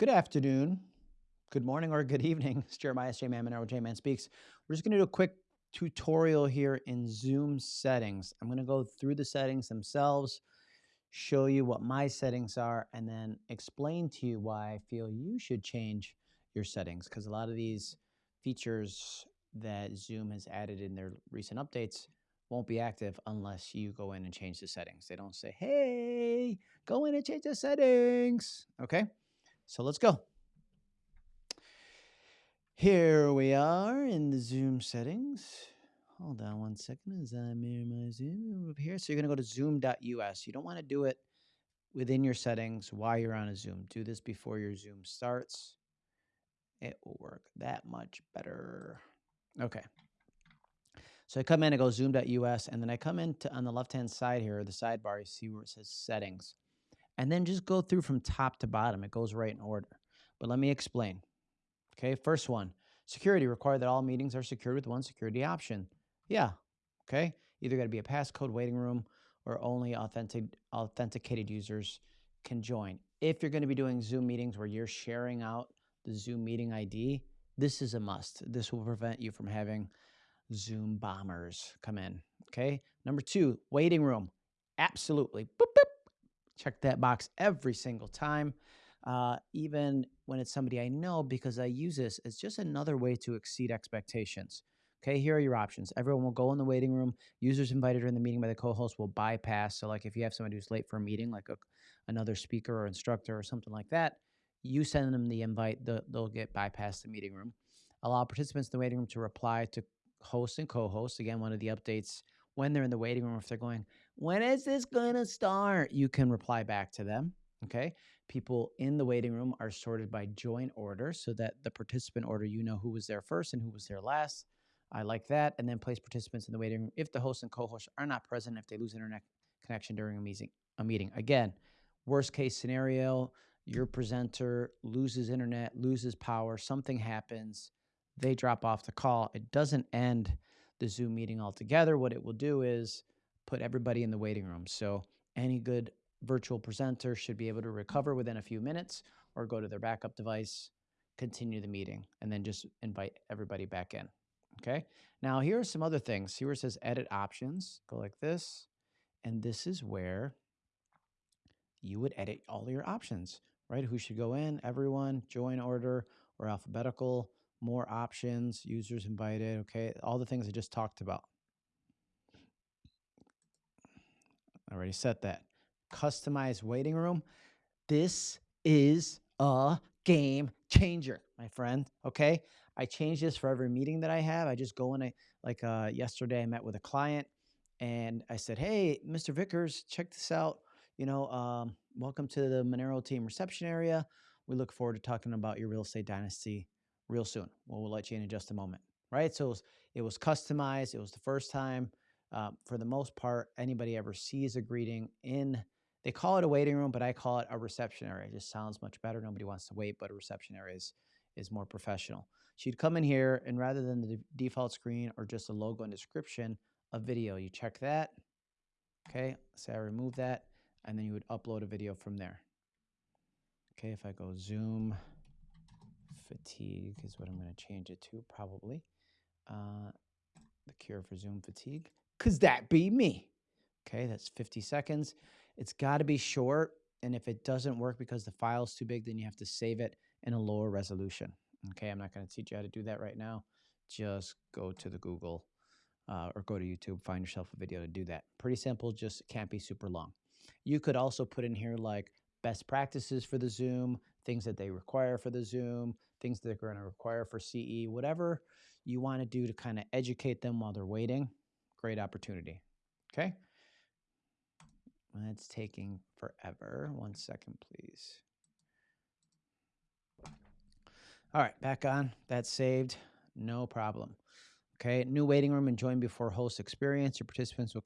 Good afternoon, good morning, or good evening. It's Jeremiah J. Man Monero, J Man Speaks. We're just going to do a quick tutorial here in Zoom settings. I'm going to go through the settings themselves, show you what my settings are, and then explain to you why I feel you should change your settings because a lot of these features that Zoom has added in their recent updates won't be active unless you go in and change the settings. They don't say, hey, go in and change the settings. Okay, so let's go. Here we are in the Zoom settings. Hold on one second as I mirror my Zoom over here. So you're going to go to zoom.us. You don't want to do it within your settings while you're on a Zoom. Do this before your Zoom starts. It will work that much better. Okay. So I come in, I go zoom.us, and then I come into on the left-hand side here, the sidebar, you see where it says settings. And then just go through from top to bottom. It goes right in order. But let me explain. Okay, first one, security require that all meetings are secured with one security option. Yeah, okay. Either got to be a passcode waiting room or only authentic, authenticated users can join. If you're going to be doing Zoom meetings where you're sharing out the Zoom meeting ID, this is a must. This will prevent you from having Zoom bombers come in. Okay. Number two, waiting room. Absolutely. Boop, boop. Check that box every single time uh, even when it's somebody I know, because I use this as just another way to exceed expectations. Okay, here are your options. Everyone will go in the waiting room. Users invited during the meeting by the co-host will bypass. So, like if you have somebody who's late for a meeting, like a, another speaker or instructor or something like that, you send them the invite. The, they'll get bypassed the meeting room. Allow participants in the waiting room to reply to hosts and co-hosts. Again, one of the updates when they're in the waiting room, if they're going, when is this going to start? You can reply back to them. Okay people in the waiting room are sorted by join order so that the participant order, you know who was there first and who was there last. I like that. And then place participants in the waiting room if the host and co-host are not present, if they lose internet connection during a meeting. A meeting. Again, worst case scenario, your presenter loses internet, loses power, something happens, they drop off the call. It doesn't end the Zoom meeting altogether. What it will do is put everybody in the waiting room. So any good virtual presenter should be able to recover within a few minutes or go to their backup device, continue the meeting, and then just invite everybody back in. Okay. Now, here are some other things. Here it says edit options. Go like this. And this is where you would edit all your options, right? Who should go in, everyone, join order, or alphabetical, more options, users invited. Okay. All the things I just talked about. I already set that customized waiting room. This is a game changer, my friend. Okay. I change this for every meeting that I have. I just go in, I like uh, yesterday, I met with a client and I said, Hey, Mr. Vickers, check this out. You know, um, welcome to the Monero team reception area. We look forward to talking about your real estate dynasty real soon. Well, we'll let you in in just a moment. Right. So it was, it was customized. It was the first time. Uh, for the most part, anybody ever sees a greeting in they call it a waiting room, but I call it a reception area. It just sounds much better. Nobody wants to wait, but a reception area is, is more professional. She'd come in here, and rather than the default screen or just a logo and description, a video. You check that. Okay, say I remove that, and then you would upload a video from there. Okay, if I go Zoom fatigue is what I'm going to change it to, probably. Uh, the cure for Zoom fatigue, because that be me. Okay, that's 50 seconds. It's got to be short. And if it doesn't work because the file's too big, then you have to save it in a lower resolution. Okay, I'm not going to teach you how to do that right now. Just go to the Google uh, or go to YouTube, find yourself a video to do that. Pretty simple, just can't be super long. You could also put in here like best practices for the Zoom, things that they require for the Zoom, things that they're going to require for CE, whatever you want to do to kind of educate them while they're waiting. Great opportunity. Okay. It's taking forever. One second, please. All right, back on. That's saved. No problem. Okay, new waiting room and join before host experience. Your participants will.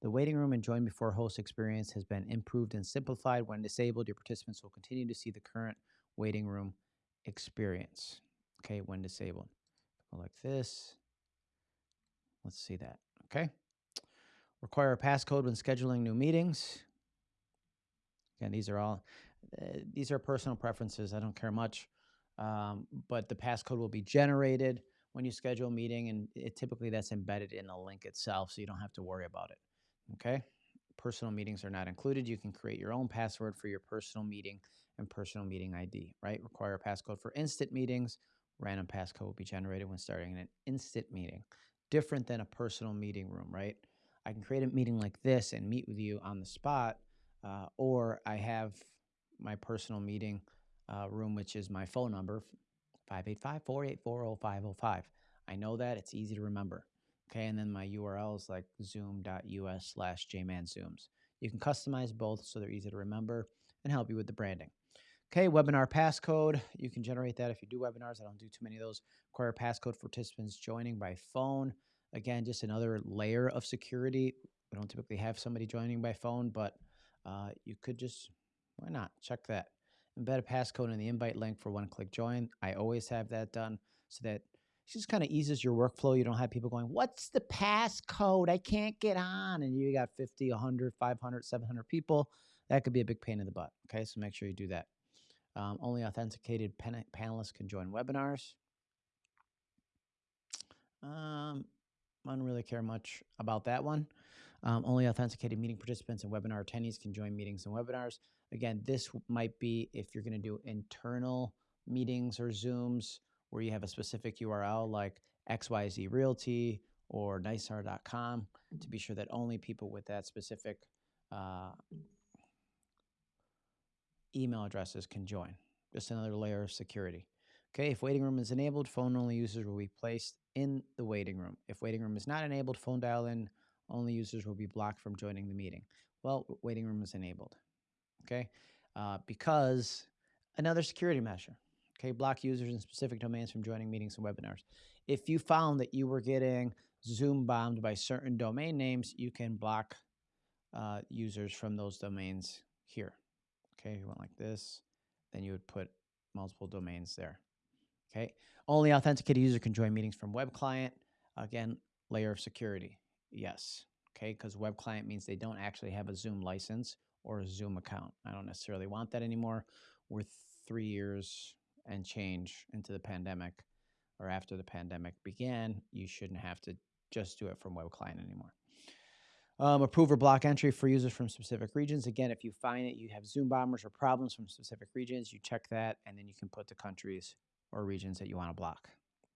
The waiting room and join before host experience has been improved and simplified. When disabled, your participants will continue to see the current waiting room experience. Okay, when disabled. Go like this. Let's see that. Okay. Require a passcode when scheduling new meetings. Again, these are all Uh, these are personal preferences. I don't care much. Um, but the passcode will be generated when you schedule a meeting, and it, typically that's embedded in the link itself, so you don't have to worry about it. Okay? Personal meetings are not included. You can create your own password for your personal meeting and personal meeting ID, right? Require a passcode for instant meetings. Random passcode will be generated when starting an instant meeting. Different than a personal meeting room, right? I can create a meeting like this and meet with you on the spot, uh, or I have my personal meeting uh, room, which is my phone number, 585 484 0505. I know that. It's easy to remember. Okay. And then my URL is like zoom.us slash jmanzooms. You can customize both so they're easy to remember and help you with the branding. Okay, webinar passcode. You can generate that if you do webinars. I don't do too many of those. Require passcode for participants joining by phone. Again, just another layer of security. We don't typically have somebody joining by phone, but uh, you could just, why not? Check that. Embed a passcode in the invite link for one click join. I always have that done so that just kind of eases your workflow. You don't have people going, What's the passcode? I can't get on. And you got 50, 100, 500, 700 people. That could be a big pain in the butt. Okay, so make sure you do that. Um, only authenticated pan panelists can join webinars. Um, I don't really care much about that one. Um, only authenticated meeting participants and webinar attendees can join meetings and webinars. Again, this might be if you're going to do internal meetings or Zooms where you have a specific URL like XYZ Realty or nicr.com to be sure that only people with that specific uh, email addresses can join. Just another layer of security. Okay, if waiting room is enabled, phone only users will be placed in the waiting room. If waiting room is not enabled, phone dial in only users will be blocked from joining the meeting. Well, waiting room is enabled. Okay, uh, because another security measure. Okay, block users in specific domains from joining meetings and webinars. If you found that you were getting Zoom bombed by certain domain names, you can block uh, users from those domains here. Okay, you went like this, then you would put multiple domains there. Okay, only authenticated user can join meetings from web client. Again, layer of security. Yes. Okay, because web client means they don't actually have a Zoom license or a Zoom account. I don't necessarily want that anymore. We're three years and change into the pandemic or after the pandemic began. You shouldn't have to just do it from web client anymore. Um, approve or block entry for users from specific regions. Again, if you find that you have Zoom bombers or problems from specific regions, you check that and then you can put the countries or regions that you want to block.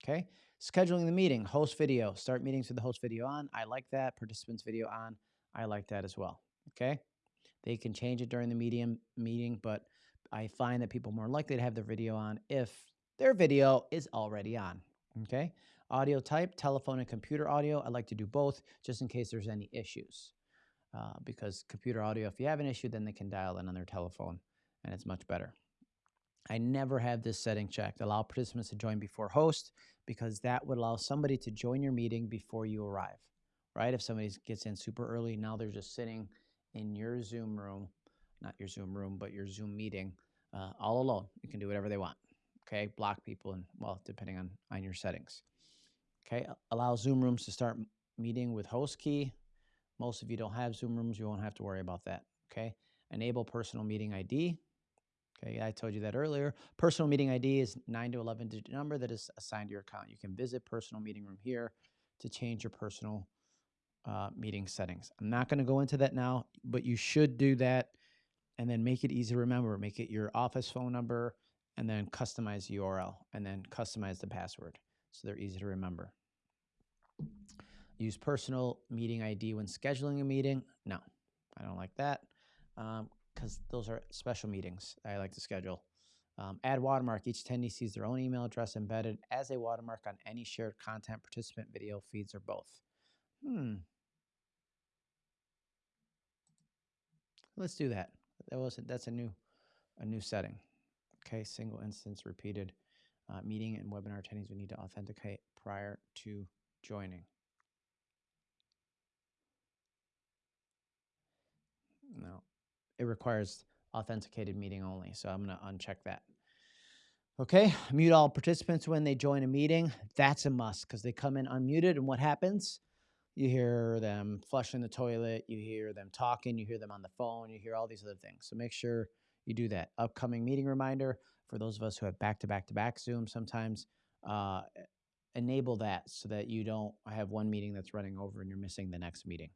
Okay. Scheduling the meeting, host video, start meetings with the host video on. I like that. Participants video on. I like that as well. Okay. They can change it during the medium meeting, but I find that people are more likely to have their video on if their video is already on. Okay. Audio type, telephone and computer audio. I like to do both just in case there's any issues. Uh, because computer audio, if you have an issue, then they can dial in on their telephone and it's much better. I never have this setting checked. Allow participants to join before host because that would allow somebody to join your meeting before you arrive, right? If somebody gets in super early, now they're just sitting in your Zoom room, not your Zoom room, but your Zoom meeting uh, all alone. You can do whatever they want. Okay, block people and well, depending on on your settings. Okay, allow Zoom rooms to start meeting with host key. Most of you don't have Zoom rooms, you won't have to worry about that. Okay, enable personal meeting ID. Okay, I told you that earlier. Personal meeting ID is 9 to 11 digit number that is assigned to your account. You can visit personal meeting room here to change your personal uh, meeting settings. I'm not going to go into that now, but you should do that and then make it easy to remember. Make it your office phone number and then customize the URL and then customize the password so they're easy to remember. Use personal meeting ID when scheduling a meeting. No, I don't like that because um, those are special meetings I like to schedule. Um, add watermark. Each attendee sees their own email address embedded as a watermark on any shared content, participant video feeds, or both. Hmm. Let's do that. That was that's a new a new setting. Okay, single instance repeated uh, meeting and webinar attendees would need to authenticate prior to joining. No, it requires authenticated meeting only, so I'm going to uncheck that. Okay, mute all participants when they join a meeting. That's a must because they come in unmuted, and what happens? You hear them flushing the toilet, you hear them talking, you hear them on the phone, you hear all these other things. So make sure you do that. Upcoming meeting reminder for those of us who have back to back to back Zoom sometimes. Uh, enable that so that you don't have one meeting that's running over and you're missing the next meeting.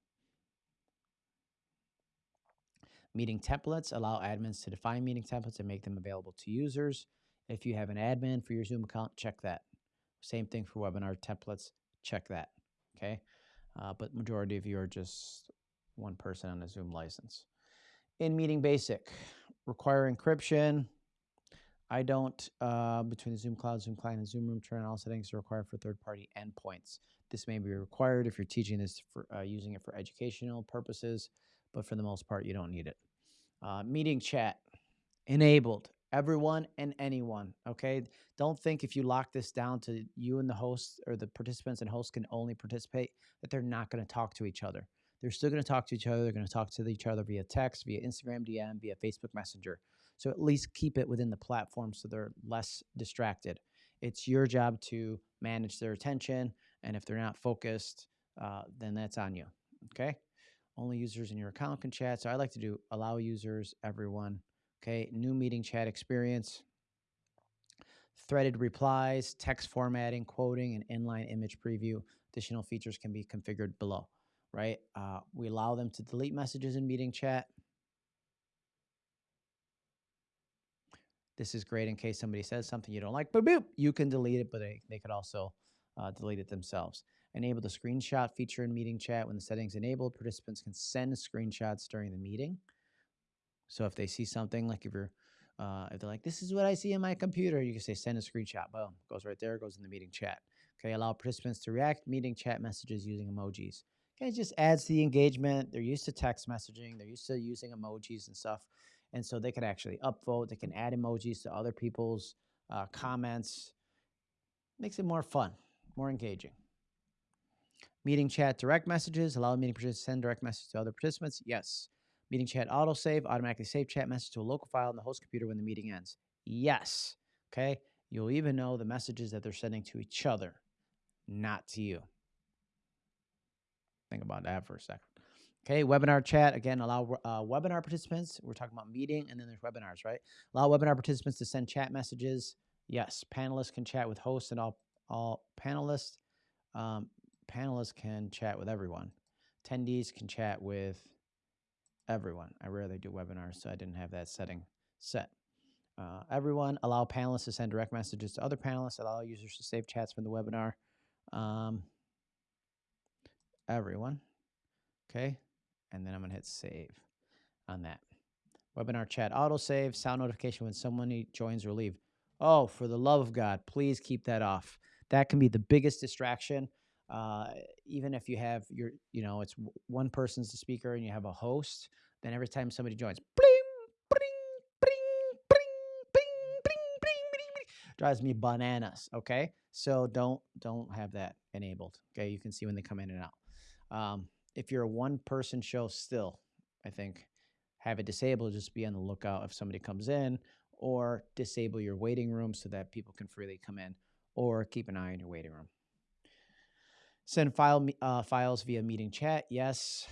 Meeting templates allow admins to define meeting templates and make them available to users. If you have an admin for your Zoom account, check that. Same thing for webinar templates, check that. Okay. Uh, but majority of you are just one person on a Zoom license. In meeting basic, require encryption. I don't, uh, between the Zoom Cloud, Zoom Client, and Zoom Room, turn on all settings are required for third-party endpoints. This may be required if you're teaching this for uh, using it for educational purposes, but for the most part, you don't need it. Uh, meeting chat enabled everyone and anyone okay? Don't think if you lock this down to you and the host or the participants and hosts can only participate that they're not going to talk to each other. They're still going to talk to each other they're going to talk to each other via text via instagram dm via facebook messenger. So at least keep it within the platform so they're less distracted. It's your job to manage their attention and if they're not focused uh, then that's on you okay? Only users in your account can chat so i like to do allow users everyone Okay, new meeting chat experience, threaded replies, text formatting, quoting, and inline image preview. Additional features can be configured below, right? Uh, we allow them to delete messages in meeting chat. This is great in case somebody says something you don't like, boop, boop, you can delete it, but they, they could also uh, delete it themselves. Enable the screenshot feature in meeting chat. When the settings enabled, participants can send screenshots during the meeting. So if they see something like if you're uh, if they're like, this is what I see in my computer, you can say send a screenshot. Boom, goes right there, goes in the meeting chat. Okay, allow participants to react meeting chat messages using emojis. Okay, it just adds to the engagement. They're used to text messaging. They're used to using emojis and stuff. And so they can actually upvote. They can add emojis to other people's uh, comments. Makes it more fun, more engaging. Meeting chat direct messages. Allow meeting participants to send direct messages to other participants. Yes. Meeting chat autosave, automatically save chat message to a local file on the host computer when the meeting ends. Yes. Okay. You'll even know the messages that they're sending to each other, not to you. Think about that for a second. Okay, webinar chat again. Allow uh, webinar participants. We're talking about meeting, and then there's webinars, right? Allow webinar participants to send chat messages. Yes, panelists can chat with hosts, and all all panelists. Um, panelists can chat with everyone. Attendees can chat with everyone. I rarely do webinars, so I didn't have that setting set. Uh, everyone, allow panelists to send direct messages to other panelists, allow users to save chats from the webinar. Um, everyone, okay? And then I'm gonna hit save on that. Webinar chat autosave, sound notification when someone joins or leave. Oh, for the love of God, please keep that off. That can be the biggest distraction. Uh, even if you have your, you know, it's one person's the speaker and you have a host, then every time somebody joins, bling, bling, bling, bling, bling, bling, bling, bling, drives me bananas. Okay, so don't don't have that enabled. Okay, you can see when they come in and out. Um, if you're a one-person show, still, I think have it disabled. Just be on the lookout if somebody comes in, or disable your waiting room so that people can freely come in, or keep an eye on your waiting room. Send file uh, files via meeting chat. Yes.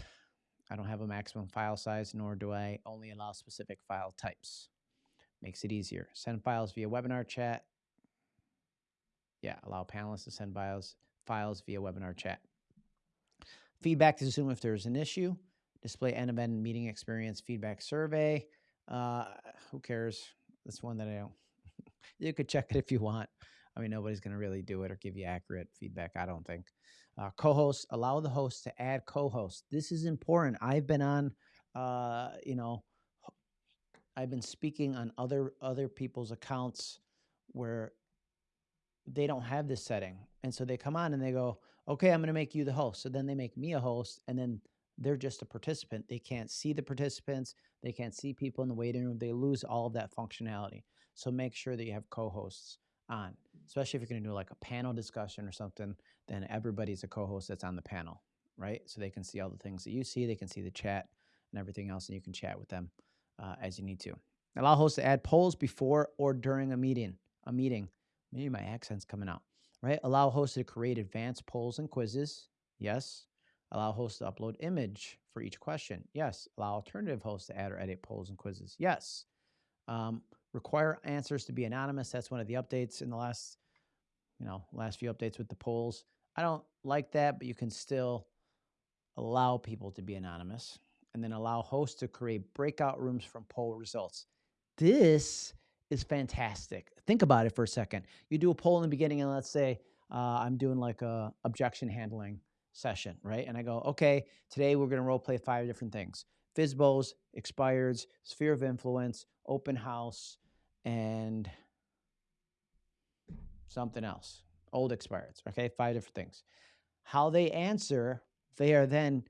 I don't have a maximum file size, nor do I only allow specific file types. Makes it easier. Send files via webinar chat. Yeah, allow panelists to send files, files via webinar chat. Feedback to Zoom if there's an issue. Display end-to-end meeting experience feedback survey. Uh, who cares? That's one that I don't. you could check it if you want. I mean, nobody's going to really do it or give you accurate feedback, I don't think. Uh, co-hosts, allow the host to add co-hosts. This is important. I've been on, uh, you know, I've been speaking on other other people's accounts where they don't have this setting, and so they come on and they go, "Okay, I'm going to make you the host." So then they make me a host, and then they're just a participant. They can't see the participants. They can't see people in the waiting room. They lose all of that functionality. So make sure that you have co-hosts on, especially if you're going to do like a panel discussion or something, then everybody's a co-host that's on the panel, right? So they can see all the things that you see, they can see the chat and everything else, and you can chat with them uh, as you need to. Allow hosts to add polls before or during a meeting. A meeting. Maybe my accent's coming out, right? Allow hosts to create advanced polls and quizzes. Yes. Allow hosts to upload image for each question. Yes. Allow alternative hosts to add or edit polls and quizzes. Yes. Um, require answers to be anonymous. That's one of the updates in the last, you know, last few updates with the polls. I don't like that, but you can still allow people to be anonymous and then allow hosts to create breakout rooms from poll results. This is fantastic. Think about it for a second. You do a poll in the beginning, and let's say uh, I'm doing like a objection handling session, right? And I go, okay, today we're going to role play five different things: FSBOs, expireds, sphere of influence, open house, and something else. Old expireds. Okay, five different things. How they answer, they are then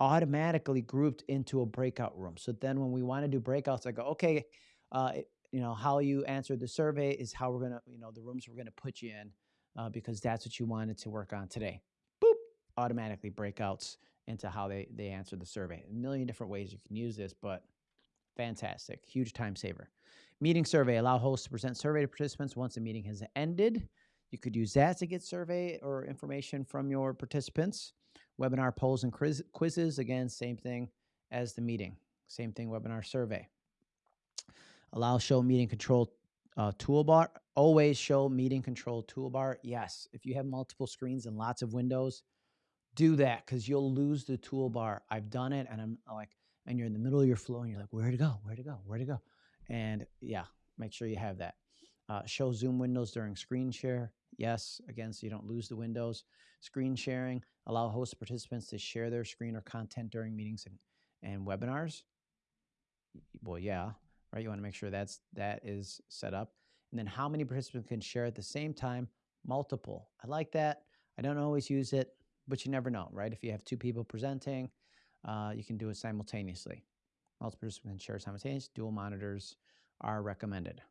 automatically grouped into a breakout room. So then when we want to do breakouts, I go, okay, uh, you know, how you answered the survey is how we're going to, you know, the rooms we're going to put you in uh, because that's what you wanted to work on today. Boop, automatically breakouts into how they, they answered the survey. A million different ways you can use this, but fantastic, huge time saver. Meeting survey, allow hosts to present survey to participants once the meeting has ended. You could use that to get survey or information from your participants. Webinar polls and quiz, quizzes, again, same thing as the meeting. Same thing, webinar survey. Allow show meeting control uh, toolbar. Always show meeting control toolbar. Yes, if you have multiple screens and lots of windows, do that because you'll lose the toolbar. I've done it and I'm like, and you're in the middle of your flow and you're like, where to go? Where to go? Where to go? And yeah, make sure you have that. Uh, show Zoom windows during screen share. Yes, again, so you don't lose the windows. Screen sharing, allow host participants to share their screen or content during meetings and, and webinars. Well, yeah, right? You want to make sure that's that is set up. And then how many participants can share at the same time? Multiple. I like that. I don't always use it, but you never know, right? If you have two people presenting, uh, you can do it simultaneously. Multiple participants can share simultaneously. Dual monitors are recommended.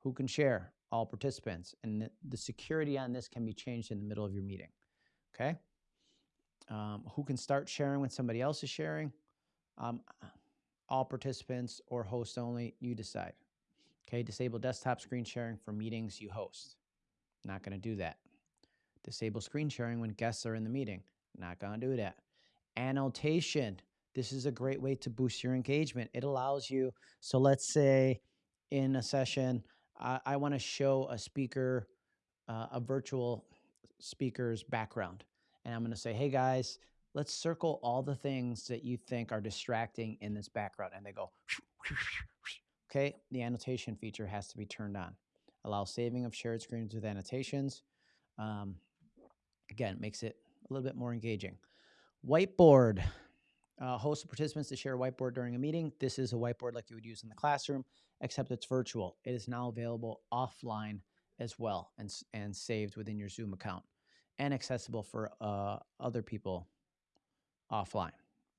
Who can share? All participants. And the security on this can be changed in the middle of your meeting. Okay? Um, who can start sharing when somebody else is sharing? Um, all participants or host only, you decide. Okay, disable desktop screen sharing for meetings you host. Not going to do that. Disable screen sharing when guests are in the meeting. Not going to do that. Annotation. This is a great way to boost your engagement. It allows you, so let's say in a session, I, I want to show a speaker, uh, a virtual speaker's background. And I'm going to say, hey guys, let's circle all the things that you think are distracting in this background. And they go, okay, the annotation feature has to be turned on. Allow saving of shared screens with annotations. Um, again, makes it a little bit more engaging. Whiteboard. Uh, host participants to share a whiteboard during a meeting. This is a whiteboard like you would use in the classroom, except it's virtual. It is now available offline as well and, and saved within your Zoom account and accessible for uh, other people offline.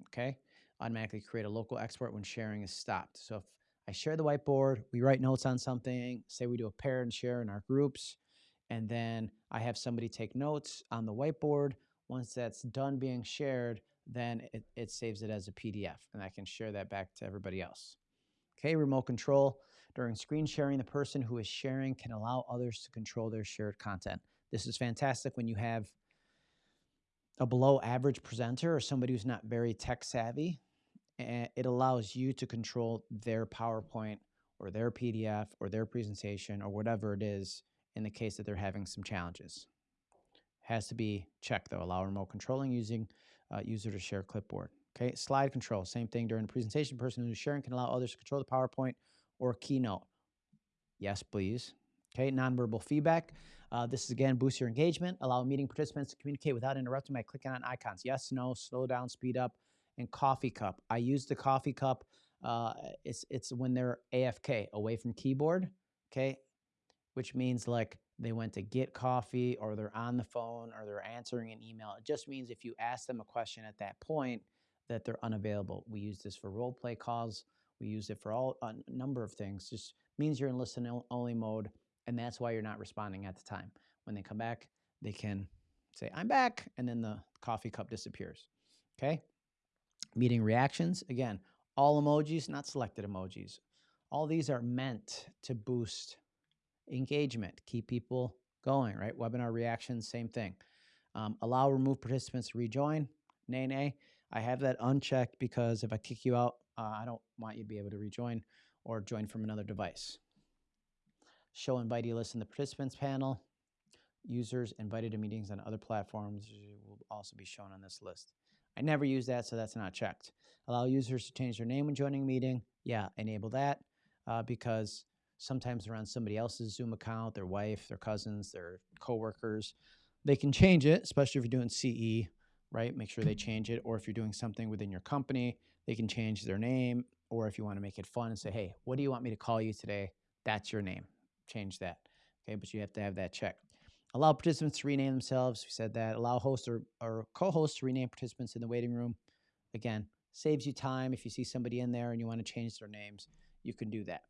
Okay. Automatically create a local export when sharing is stopped. So if I share the whiteboard, we write notes on something, say we do a pair and share in our groups, and then I have somebody take notes on the whiteboard. Once that's done being shared, then it, it saves it as a PDF and I can share that back to everybody else. Okay, remote control. During screen sharing, the person who is sharing can allow others to control their shared content. This is fantastic when you have a below average presenter or somebody who's not very tech savvy, and it allows you to control their PowerPoint or their PDF or their presentation or whatever it is in the case that they're having some challenges. Has to be checked though. Allow remote controlling using uh, user to share clipboard. Okay, slide control, same thing during the presentation. Person who's sharing can allow others to control the PowerPoint or keynote. Yes, please. Okay, nonverbal feedback. Uh, this is again boost your engagement, allow meeting participants to communicate without interrupting by clicking on icons. Yes, no, slow down, speed up, and coffee cup. I use the coffee cup. Uh, it's it's when they're AFK, away from keyboard. Okay, which means like they went to get coffee or they're on the phone or they're answering an email. It just means if you ask them a question at that point that they're unavailable. We use this for role play calls. We use it for all a number of things. Just means you're in listen only mode and that's why you're not responding at the time. When they come back, they can say, I'm back, and then the coffee cup disappears. Okay? Meeting reactions, again, all emojis, not selected emojis. All these are meant to boost engagement, keep people going, right? Webinar reactions, same thing. Um, allow remove participants to rejoin. Nay, nay. I have that unchecked because if I kick you out, uh, I don't want you to be able to rejoin. or join from another device. Show invitee list in the participants panel. Users invited to meetings on other platforms will also be shown on this list. I never use that, so that's not checked. Allow users to change their name when joining a meeting. Yeah, enable that uh, because sometimes they're on somebody else's Zoom account, their wife, their cousins, their coworkers. They can change it, especially if you're doing CE, right? Make sure they mm-hmm. change it. Or if you're doing something within your company, they can change their name. Or if you want to make it fun and say, hey, what do you want me to call you today? That's your name. Change that. Okay, but you have to have that checked. Allow participants to rename themselves. We said that. Allow hosts or, or co hosts to rename participants in the waiting room. Again, saves you time. If you see somebody in there and you want to change their names, you can do that.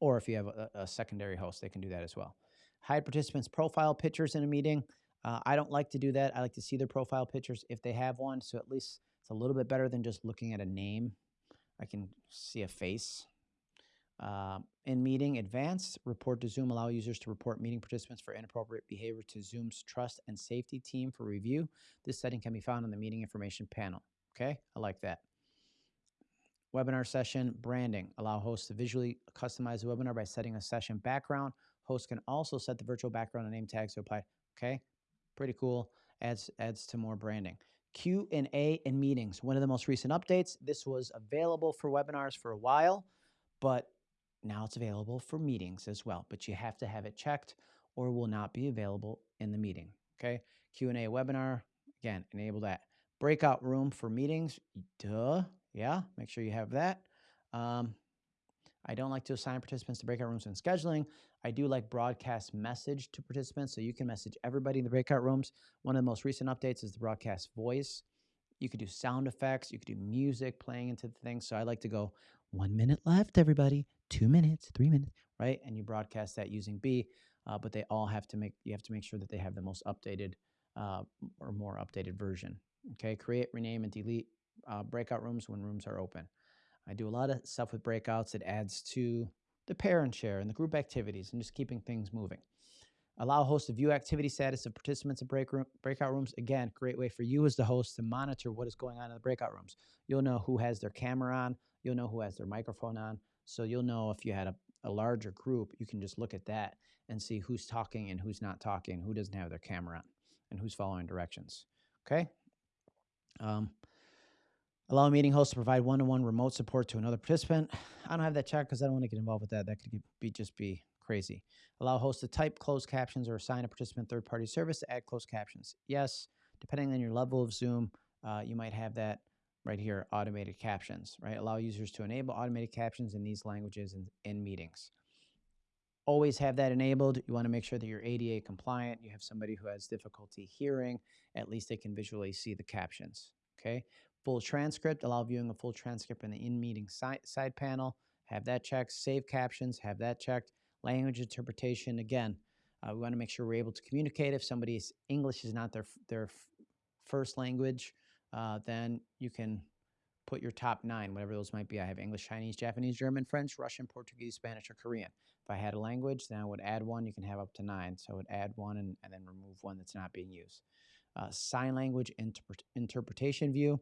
Or if you have a, a secondary host, they can do that as well. Hide participants' profile pictures in a meeting. Uh, I don't like to do that. I like to see their profile pictures if they have one. So at least it's a little bit better than just looking at a name. I can see a face. Uh, in meeting advanced, report to Zoom allow users to report meeting participants for inappropriate behavior to Zoom's trust and safety team for review. This setting can be found on the meeting information panel. Okay, I like that. Webinar session branding. Allow hosts to visually customize the webinar by setting a session background. Hosts can also set the virtual background and name tags to apply. Okay, pretty cool. Adds adds to more branding. Q and meetings. One of the most recent updates. This was available for webinars for a while, but now it's available for meetings as well. But you have to have it checked, or will not be available in the meeting. Okay, Q and A webinar. Again, enable that. Breakout room for meetings. Duh. Yeah, make sure you have that. Um, I don't like to assign participants to breakout rooms when scheduling. I do like broadcast message to participants, so you can message everybody in the breakout rooms. One of the most recent updates is the broadcast voice. You could do sound effects, you could do music playing into the thing. So I like to go one minute left, everybody, two minutes, three minutes, right? And you broadcast that using B, uh, but they all have to make, you have to make sure that they have the most updated uh, or more updated version. Okay, create, rename, and delete uh, breakout rooms when rooms are open. I do a lot of stuff with breakouts. It adds to the parent share and the group activities and just keeping things moving. Allow hosts to view activity status of participants in break room, breakout rooms. Again, great way for you as the host to monitor what is going on in the breakout rooms. You'll know who has their camera on. You'll know who has their microphone on. So you'll know if you had a, a larger group, you can just look at that and see who's talking and who's not talking, who doesn't have their camera on, and who's following directions. Okay? Um, Allow meeting hosts to provide one-on-one remote support to another participant. I don't have that checked because I don't want to get involved with that. That could be just be crazy. Allow hosts to type closed captions or assign a participant third-party service to add closed captions. Yes, depending on your level of Zoom, uh, you might have that right here, automated captions, right? Allow users to enable automated captions in these languages in, in meetings. Always have that enabled. You want to make sure that you're ADA compliant. You have somebody who has difficulty hearing. At least they can visually see the captions, okay? Full transcript, allow viewing a full transcript in the in-meeting side, side panel. Have that checked. Save captions, have that checked. Language interpretation, again, uh, we want to make sure we're able to communicate. If somebody's English is not their, their first language, uh, then you can put your top nine, whatever those might be. I have English, Chinese, Japanese, German, French, Russian, Portuguese, Spanish, or Korean. If I had a language, then I would add one. You can have up to nine. So I would add one and, and then remove one that's not being used. Uh, sign language interpret interpretation view.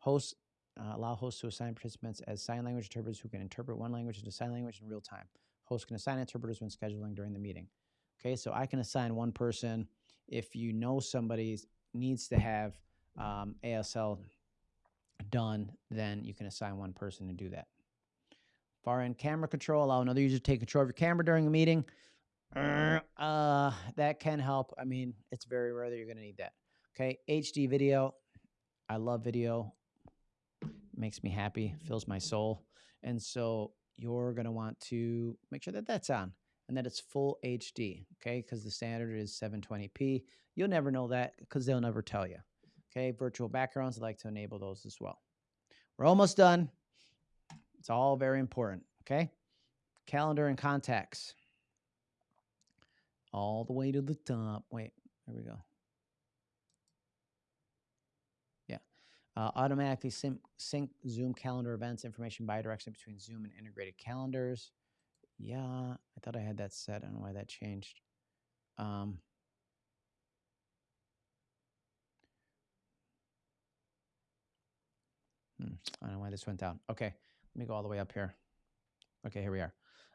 Hosts uh, allow hosts to assign participants as sign language interpreters who can interpret one language into sign language in real time. Hosts can assign interpreters when scheduling during the meeting. Okay, so I can assign one person. If you know somebody needs to have um, ASL done, then you can assign one person to do that. Far end camera control, allow another user to take control of your camera during a meeting. Uh, that can help. I mean, it's very rare that you're going to need that. Okay, HD video. I love video makes me happy, fills my soul. And so you're going to want to make sure that that's on and that it's full HD, okay? Because the standard is 720p. You'll never know that because they'll never tell you. Okay, virtual backgrounds, I'd like to enable those as well. We're almost done. It's all very important, okay? Calendar and contacts. All the way to the top. Wait, there we go. Uh, automatically sync, sync Zoom calendar events information bidirectionally between Zoom and integrated calendars. Yeah, I thought I had that set. I don't know why that changed. Um, hmm, I don't know why this went down. Okay, Let me go all the way up here. Okay, here we are.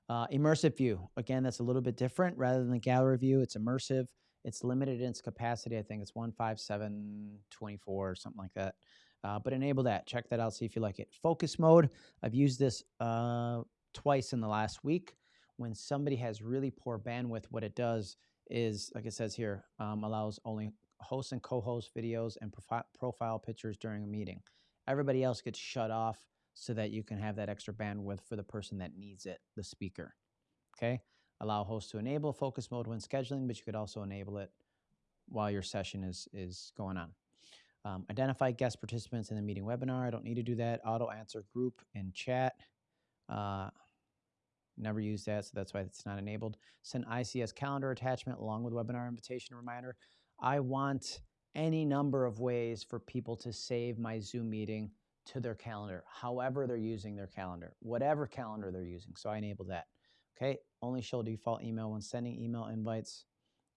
Uh, immersive view. Again, that's a little bit different. Rather than the gallery view, it's immersive. It's limited in its capacity. I think it's 15724 or something like that. Uh, but enable that. Check that out. See if you like it. Focus mode. I've used this uh, twice in the last week. When somebody has really poor bandwidth, what it does is, like it says here, um, allows only host and co-host videos and profi- profile pictures during a meeting. Everybody else gets shut off so that you can have that extra bandwidth for the person that needs it, the speaker. Okay. Allow hosts to enable focus mode when scheduling, but you could also enable it while your session is is going on. Um, identify guest participants in the meeting webinar. I don't need to do that. Auto answer group and chat. Uh, never use that, so that's why it's not enabled. Send ICS calendar attachment along with webinar invitation reminder. I want any number of ways for people to save my Zoom meeting to their calendar, however they're using their calendar, whatever calendar they're using. So I enable that. Okay, only show default email when sending email invites.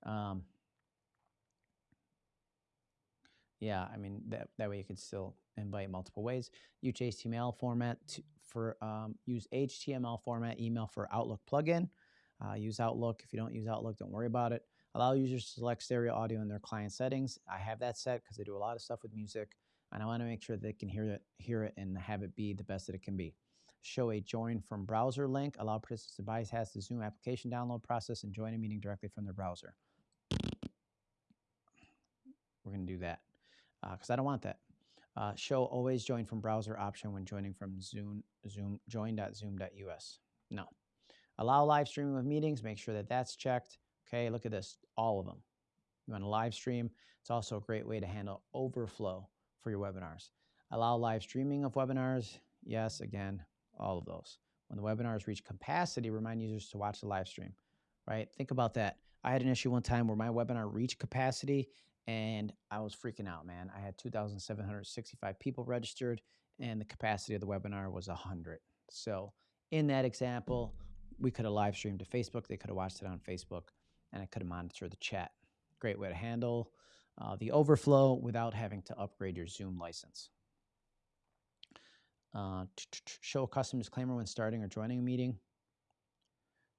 Um, yeah, I mean that that way you could still invite multiple ways. Use HTML format to, for um, use HTML format email for Outlook plugin. Uh, use Outlook. If you don't use Outlook, don't worry about it. Allow users to select stereo audio in their client settings. I have that set because I do a lot of stuff with music, and I want to make sure they can hear it, hear it, and have it be the best that it can be. Show a join from browser link. Allow participants to bypass the Zoom application download process and join a meeting directly from their browser. We're going to do that because uh, I don't want that. Uh, show always join from browser option when joining from Zoom, Zoom join.zoom.us. No. Allow live streaming of meetings. Make sure that that's checked. Okay, look at this, all of them. You want to live stream. It's also a great way to handle overflow for your webinars. Allow live streaming of webinars. Yes, again, all of those. When the webinars reach capacity, remind users to watch the live stream, right? Think about that. I had an issue one time where my webinar reached capacity and I was freaking out, man. I had 2,765 people registered, and the capacity of the webinar was 100. So, in that example, we could have live streamed to Facebook. They could have watched it on Facebook, and I could have monitored the chat. Great way to handle uh, the overflow without having to upgrade your Zoom license. Uh, show a custom disclaimer when starting or joining a meeting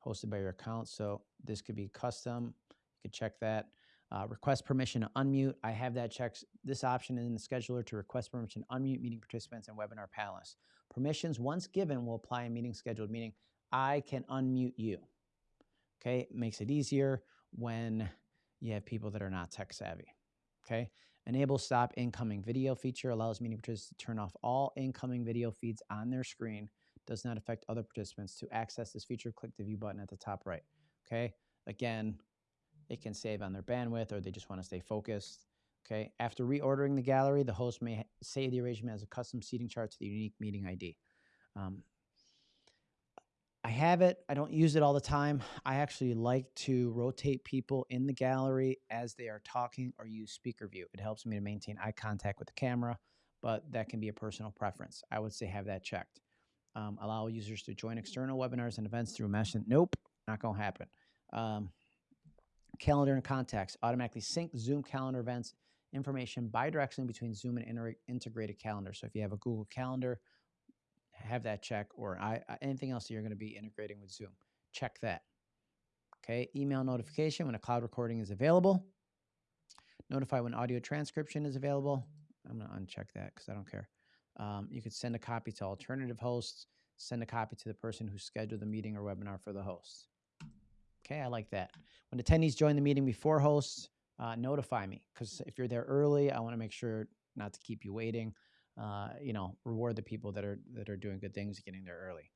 hosted by your account. So this could be custom. You could check that. Uh, request permission to unmute. I have that checked. This option in the scheduler to request permission to unmute meeting participants and webinar panelists. Permissions, once given, will apply in meeting scheduled meeting. I can unmute you. Okay, makes it easier when you have people that are not tech savvy. Okay, enable stop incoming video feature allows meeting participants to turn off all incoming video feeds on their screen. Does not affect other participants. To access this feature, click the view button at the top right. Okay, again, it can save on their bandwidth or they just want to stay focused. Okay. After reordering the gallery, the host may save the arrangement as a custom seating chart to the unique meeting ID. Um, I have it. I don't use it all the time. I actually like to rotate people in the gallery as they are talking or use speaker view. It helps me to maintain eye contact with the camera, but that can be a personal preference. I would say have that checked. Um, allow users to join external webinars and events through Mesh. Nope, not going to happen. Um, calendar and contacts, automatically sync Zoom calendar events information bidirectionally between Zoom and integrated calendar. So if you have a Google Calendar, have that check, or I, anything else that you're going to be integrating with Zoom, check that. Okay, email notification when a cloud recording is available. Notify when audio transcription is available. I'm going to uncheck that because I don't care. Um, you could send a copy to alternative hosts, send a copy to the person who scheduled the meeting or webinar for the host. Okay, I like that. When attendees join the meeting before hosts, uh, notify me because if you're there early, I want to make sure not to keep you waiting. Uh, you know, reward the people that are that are doing good things, getting there early.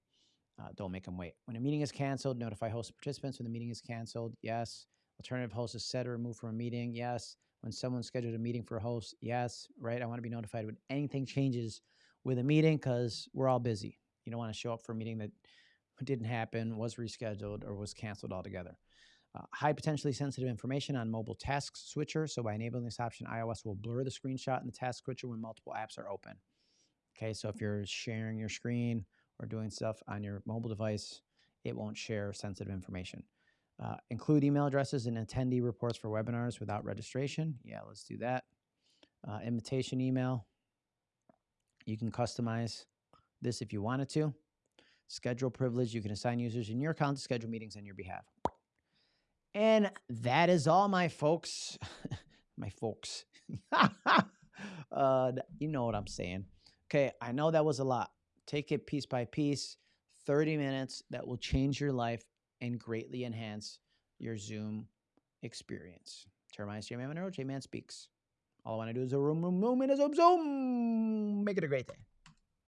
Uh, don't make them wait. When a meeting is canceled, notify host participants when the meeting is canceled. Yes. Alternative host is set or removed from a meeting. Yes. When someone scheduled a meeting for a host. Yes. Right. I want to be notified when anything changes with a meeting because we're all busy. You don't want to show up for a meeting that didn't happen, was rescheduled, or was canceled altogether. Uh, high potentially sensitive information on mobile task switcher. So by enabling this option, iOS will blur the screenshot in the task switcher when multiple apps are open. Okay, so if you're sharing your screen or doing stuff on your mobile device, it won't share sensitive information. Uh, include email addresses and attendee reports for webinars without registration. Yeah, let's do that. Uh, invitation email. You can customize this if you wanted to. Schedule privilege. You can assign users in your account to schedule meetings on your behalf. And that is all, my folks. my folks. uh, you know what I'm saying. Okay, I know that was a lot. Take it piece by piece, 30 minutes that will change your life and greatly enhance your Zoom experience. Terminus J Man J Man Speaks. All I want to do is a room, room, room, and a zoom, zoom. Make it a great day.